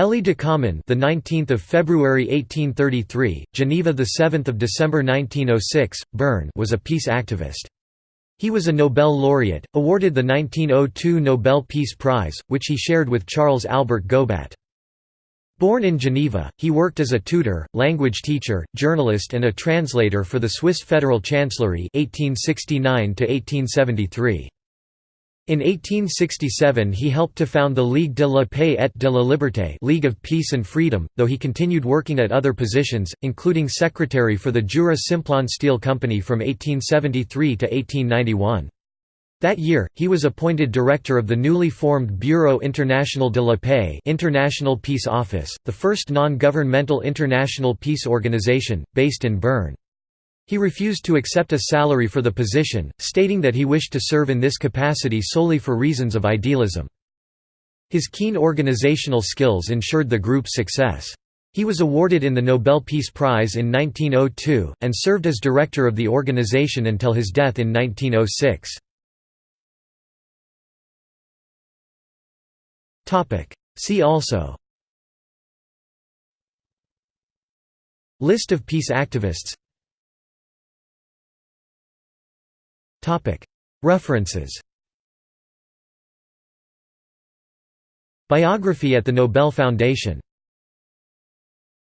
Élie Ducommun, the 19th of February 1833, Geneva the 7th of December 1906, Bern, was a peace activist. He was a Nobel laureate, awarded the 1902 Nobel Peace Prize, which he shared with Charles Albert Gobat. Born in Geneva, he worked as a tutor, language teacher, journalist and a translator for the Swiss Federal Chancellery 1869 -1873. In 1867 he helped to found the Ligue de la Paix et de la Liberté League of Peace and Freedom, though he continued working at other positions, including secretary for the Jura Simplon Steel Company from 1873 to 1891. That year, he was appointed director of the newly formed Bureau International de la Paix International Peace Office, the first non-governmental international peace organization, based in Bern. He refused to accept a salary for the position, stating that he wished to serve in this capacity solely for reasons of idealism. His keen organizational skills ensured the group's success. He was awarded in the Nobel Peace Prize in 1902, and served as director of the organization until his death in 1906. See also List of peace activists References. Biography at the Nobel Foundation